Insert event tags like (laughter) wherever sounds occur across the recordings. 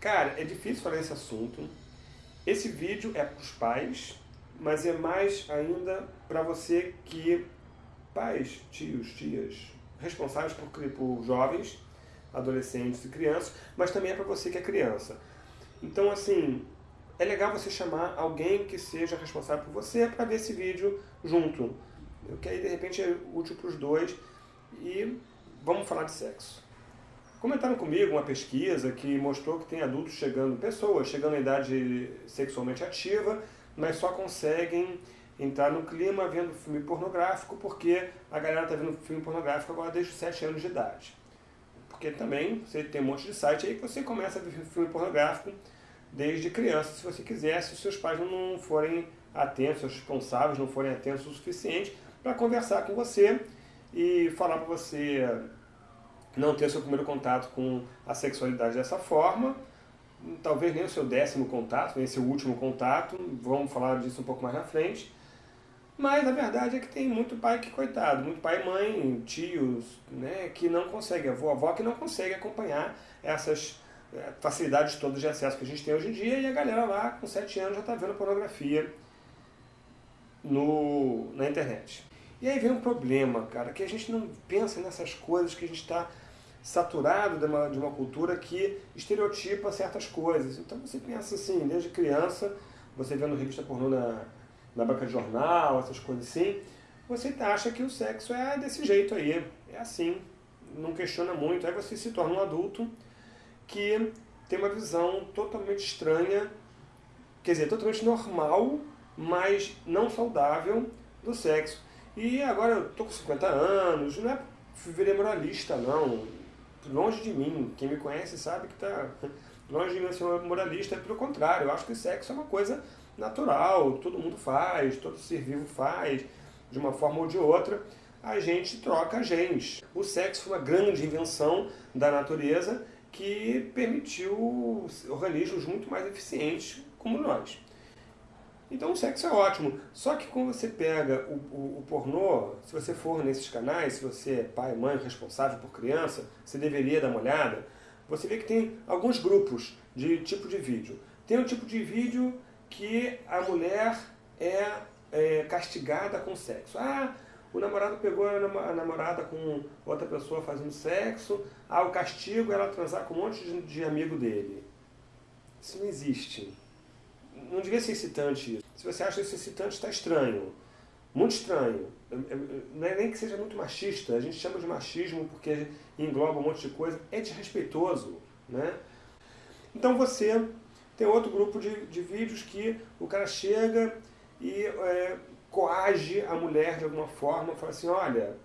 Cara, é difícil falar esse assunto. Esse vídeo é para os pais, mas é mais ainda para você que... Pais, tios, tias, responsáveis por, por jovens, adolescentes e crianças, mas também é para você que é criança. Então, assim, é legal você chamar alguém que seja responsável por você para ver esse vídeo junto. Que aí, de repente, é útil para os dois. E vamos falar de sexo. Comentaram comigo uma pesquisa que mostrou que tem adultos chegando, pessoas chegando à idade sexualmente ativa, mas só conseguem entrar no clima vendo filme pornográfico, porque a galera está vendo filme pornográfico agora desde os 7 anos de idade. Porque também você tem um monte de site aí que você começa a ver filme pornográfico desde criança, se você quiser, se os seus pais não forem atentos, os responsáveis não forem atentos o suficiente para conversar com você e falar para você não ter seu primeiro contato com a sexualidade dessa forma, talvez nem o seu décimo contato, nem seu último contato, vamos falar disso um pouco mais na frente, mas a verdade é que tem muito pai que, coitado, muito pai e mãe, tios, né, que não consegue, avó, avó que não consegue acompanhar essas é, facilidades todas de acesso que a gente tem hoje em dia, e a galera lá com 7 anos já está vendo pornografia no, na internet. E aí vem um problema, cara, que a gente não pensa nessas coisas, que a gente está saturado de uma, de uma cultura que estereotipa certas coisas. Então você pensa assim, desde criança, você vendo revista pornô na na banca de jornal, essas coisas assim, você acha que o sexo é desse jeito aí, é assim, não questiona muito. Aí você se torna um adulto que tem uma visão totalmente estranha, quer dizer, totalmente normal, mas não saudável do sexo. E agora eu tô com 50 anos, não é virei moralista não, longe de mim, quem me conhece sabe que tá (laughs) longe de mim ser moralista, pelo contrário, eu acho que sexo é uma coisa natural, todo mundo faz, todo ser vivo faz, de uma forma ou de outra, a gente troca genes. O sexo foi uma grande invenção da natureza que permitiu organismos muito mais eficientes como nós. Então o sexo é ótimo, só que quando você pega o, o, o, pornô, se você for nesses canais, se você é pai, mãe, responsável por criança, você deveria dar uma olhada, você vê que tem alguns grupos de tipo de vídeo. Tem um tipo de vídeo que a mulher é, é castigada com sexo. Ah, o namorado pegou a namorada com outra pessoa fazendo sexo, ah, o castigo é ela transar com um monte de, de amigo dele. Isso não existe. Não devia ser excitante isso. Se você acha isso excitante, está estranho. Muito estranho. Não é nem que seja muito machista, a gente chama de machismo porque engloba um monte de coisa. É desrespeitoso. Né? Então você tem outro grupo de, de vídeos que o cara chega e é, coage a mulher de alguma forma, fala assim, olha,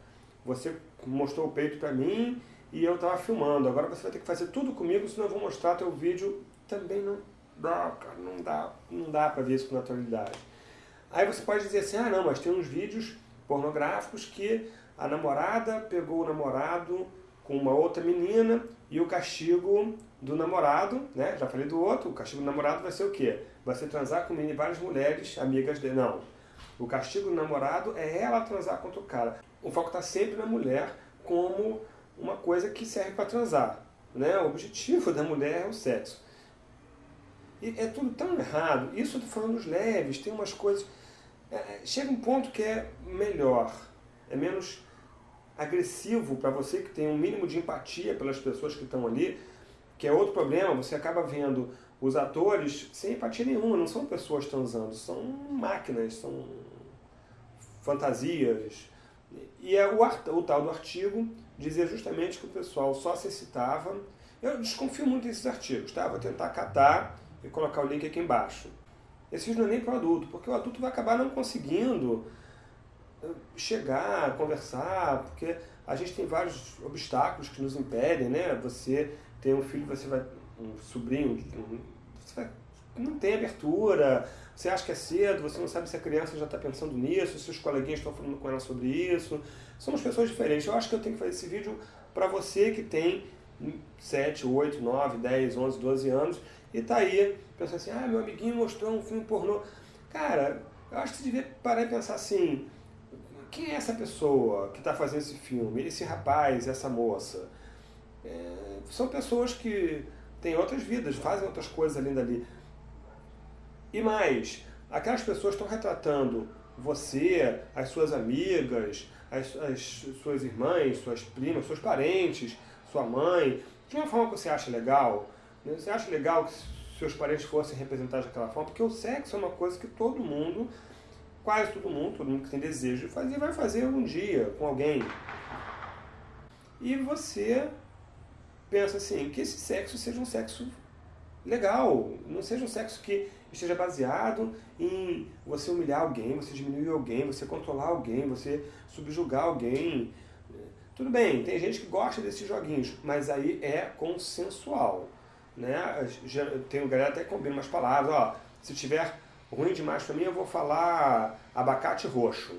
você mostrou o peito para mim e eu estava filmando, agora você vai ter que fazer tudo comigo, senão eu vou mostrar teu vídeo. Também não dá, cara, não dá, não dá para ver isso com naturalidade. Aí você pode dizer assim, ah não, mas tem uns vídeos pornográficos que a namorada pegou o namorado com uma outra menina e o castigo do namorado, né? Já falei do outro, o castigo do namorado vai ser o quê? Vai ser transar com várias mulheres amigas dele. Não. O castigo do namorado é ela transar contra o cara. O foco está sempre na mulher como uma coisa que serve para transar. Né? O objetivo (laughs) da mulher é o sexo. E é tudo tão errado. Isso eu estou falando dos leves, tem umas coisas... É, é, chega um ponto que é melhor, é menos agressivo para você que tem um mínimo de empatia pelas pessoas que estão ali, que é outro problema, você acaba vendo os atores sem empatia nenhuma, não são pessoas transando, são máquinas, são fantasias. E é o, o tal do artigo dizia justamente que o pessoal só se excitava. Eu desconfio muito desses artigos, tá? Vou tentar catar e colocar o link aqui embaixo. Esse vídeo não é nem para o adulto, porque o adulto vai acabar não conseguindo chegar, conversar, porque a gente tem vários obstáculos que nos impedem, né? Você tem um filho, você vai, um sobrinho, você vai, não tem abertura, você acha que é cedo, você não sabe se a criança já está pensando nisso, se os coleguinhas estão falando com ela sobre isso. Somos pessoas diferentes. Eu acho que eu tenho que fazer esse vídeo para você que tem 7, 8, 9, 10, 11, 12 anos e está aí pensando assim, ah, meu amiguinho mostrou um filme pornô. Cara, eu acho que você devia parar e pensar assim, quem é essa pessoa que está fazendo esse filme? Esse rapaz, essa moça? É, são pessoas que têm outras vidas, fazem outras coisas além dali. E mais, aquelas pessoas estão retratando você, as suas amigas, as, as suas irmãs, suas primas, seus parentes, sua mãe, de uma forma que você acha legal. Né? Você acha legal que seus parentes fossem representados daquela forma? Porque o sexo é uma coisa que todo mundo, quase todo mundo, todo mundo que tem desejo de fazer, vai fazer um dia com alguém. E você pensa assim, que esse sexo seja um sexo legal, não seja um sexo que esteja baseado em você humilhar alguém, você diminuir alguém, você controlar alguém, você subjugar alguém. Tudo bem, tem gente que gosta desses joguinhos, mas aí é consensual. Né? Tem galera até combina umas palavras, ó, se tiver ruim demais para mim, eu vou falar abacate roxo.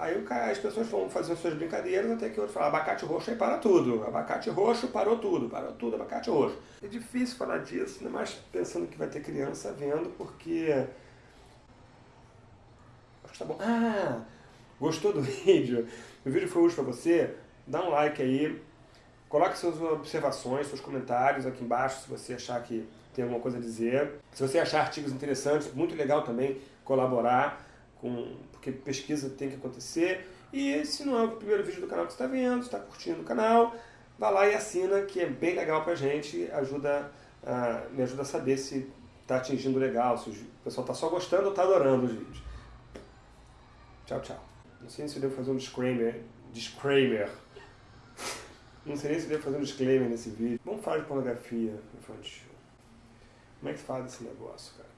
Aí as pessoas vão fazendo suas brincadeiras até que outro fala abacate roxo aí para tudo. Abacate roxo parou tudo, parou tudo, abacate roxo. É difícil falar disso, mais pensando que vai ter criança vendo, porque. Acho que tá bom. Ah! Gostou do (laughs) vídeo? O vídeo foi útil para você? Dá um like aí. Coloque suas observações, seus comentários aqui embaixo se você achar que tem alguma coisa a dizer. Se você achar artigos interessantes, muito legal também colaborar com, porque pesquisa tem que acontecer. E se não é o primeiro vídeo do canal que você está vendo, está curtindo o canal, vá lá e assina, que é bem legal pra gente, ajuda, uh, me ajuda a saber se está atingindo legal, se o pessoal está só gostando ou está adorando os vídeos. Tchau, tchau. Não sei se eu devo fazer um disclaimer. Disclaimer. (laughs) Não sei nem se eu devo fazer um disclaimer nesse vídeo. Vamos falar de pornografia infantil. Como é que faz esse negócio, cara?